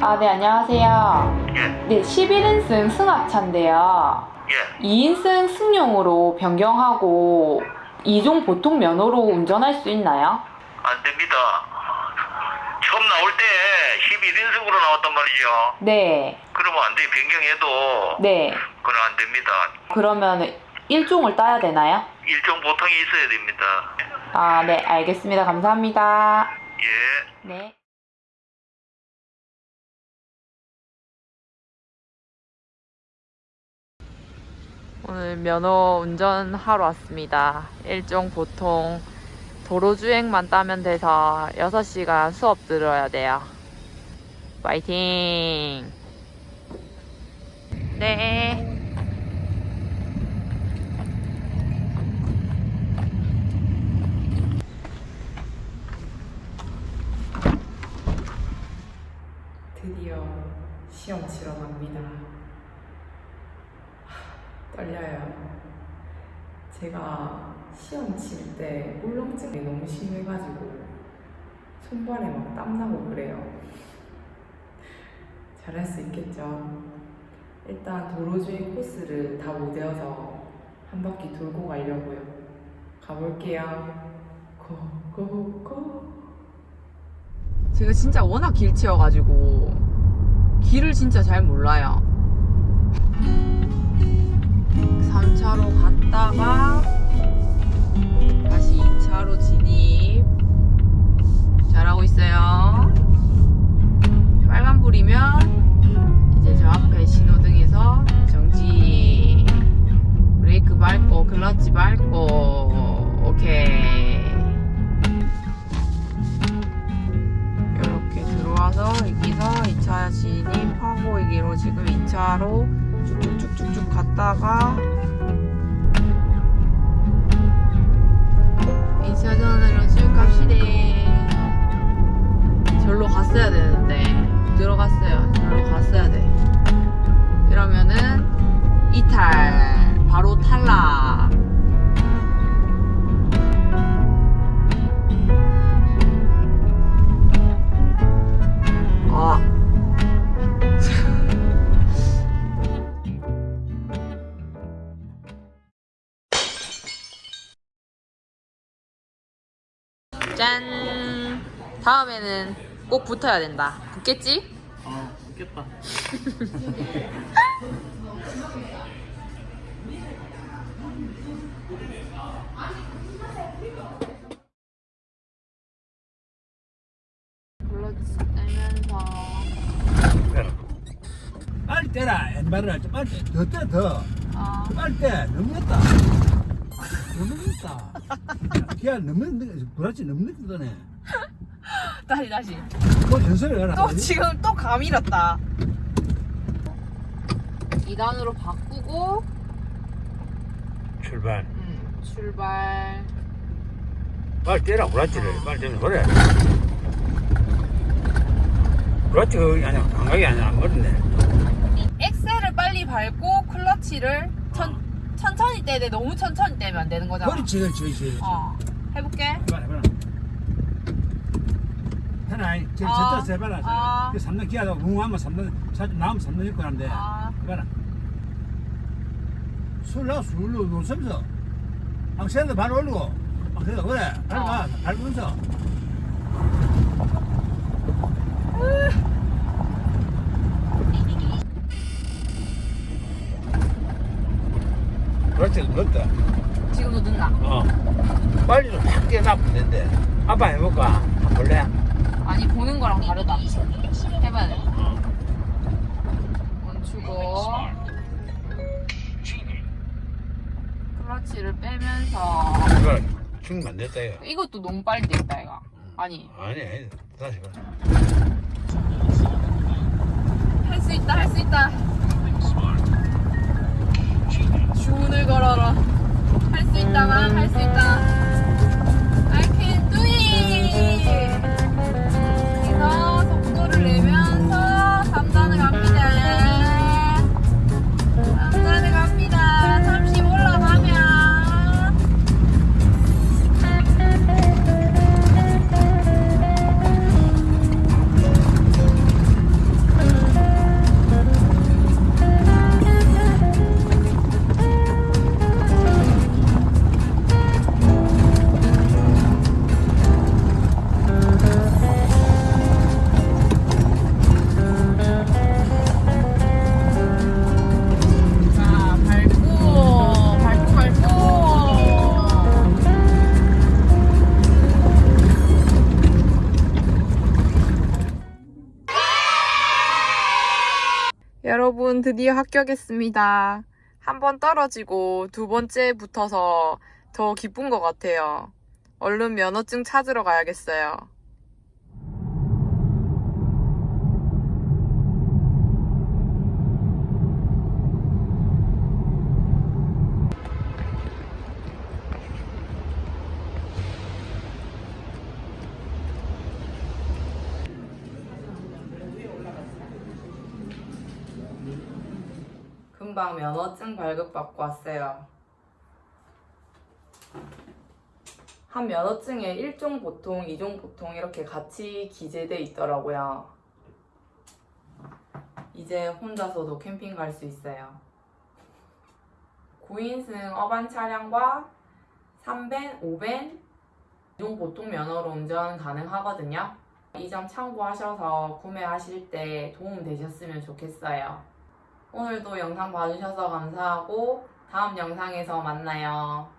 아, 네, 안녕하세요. 예, 네, 11인승 승합차인데요. 예. 2인승 승용으로 변경하고 2종 보통 면허로 운전할 수 있나요? 안 됩니다. 처음 나올 때 11인승으로 나왔단 말이죠. 네, 그러면 안 돼. 변경해도 네. 그건 안 됩니다. 그러면 1종을 따야 되나요? 일종 보통이 있어야 됩니다. 아, 네, 알겠습니다. 감사합니다. 예. 네. 오늘 면허 운전하러 왔습니다. 일종 보통 도로주행만 따면 돼서 6시간 수업 들어야 돼요. 파이팅! 네. 드디어 시험 치러 갑니다. 하, 떨려요. 제가 시험 칠 때 울렁증이 너무 심해가지고 손발에 막 땀나고 그래요. 잘할 수 있겠죠? 일단 도로주행 코스를 다 못 외워서 한 바퀴 돌고 가려고요. 가볼게요. 고, 고, 고. 제가 진짜 워낙 길치여가지고 길을 진짜 잘 몰라요. 3차로 갔다가 다시 2차로 진입. 잘하고 있어요. 빨간불이면 이제 저 앞에 신호등에서 정지. 브레이크 밟고 클러치 밟고 오케이. 이렇게 들어와서 여기서 2차 진입하고 여기로 지금 2차로 쭉쭉쭉쭉쭉 갔다가 2차전으로 쭉 갑시다. 절로 갔어야 되는데 들어갔어요. 절로 갔어야 돼. 이러면은 이탈 바로 탈락. 짠. 다음에는 꼭 붙어야 된다. 붙겠지? 아. 클러치 떼면서 빨리 떼라 왼발을 좀 빨리 떼. 더 떼, 더. 아, 빨리 떼. 너무 늦다. 기아 너무 늦, 그렇지, 너무 늦다네. 다시 다시. 뭐 전설을 해라. 또 지금 또 감이렸다. 2단으로 바꾸고 출발. 음, 출발. 빨리 떼라, 그렇지를. 빨리 떼면 그래. 그게 아니야. 감각이 아니야. 어른데. 엑셀을 빨리 밟고 클러치를 천, 천천히 떼야 돼. 너무 천천히 떼면 안 되는 거잖아. 그렇지, 그렇지, 그렇지. 어. 해볼게. 해봐라, 해봐라. 하나, 저, 아, 저쪽 해봐라. 아. 그 3단 기아가 웅하면 3단, 사진 나오면 3단 입고 하는데. 아. 해봐라. 술나 술로 놓으면서. 악셀도 바로 올리고. 아, 그래, 그래. 밟아, 밟으면서. 그렇지, 그렇다. 지금도 늦나? 어. 확 뛰어나면 된대. 아빠 해볼까? 한번 볼래? 아니 보는 거랑 다르다. 해봐야 돼. 멈추고 클러치를 빼면서 이거 충분 안 됐다, 이거. 이것도 너무 빨리 뛴다 이거. 아니 아니, 아니. 다시 봐. 할 수 있다 할 수 있다. 여러분 드디어 합격했습니다. 한 번 떨어지고 두 번째 붙어서 더 기쁜 것 같아요. 얼른 면허증 찾으러 가야겠어요. 금방 면허증 발급받고 왔어요. 한 면허증에 1종 보통, 2종 보통 이렇게 같이 기재돼 있더라고요. 이제 혼자서도 캠핑 갈 수 있어요. 9인승 어반 차량과 3벤, 5벤, 2종 보통 면허로 운전 가능하거든요. 이 점 참고하셔서 구매하실 때 도움 되셨으면 좋겠어요. 오늘도 영상 봐주셔서 감사하고 다음 영상에서 만나요.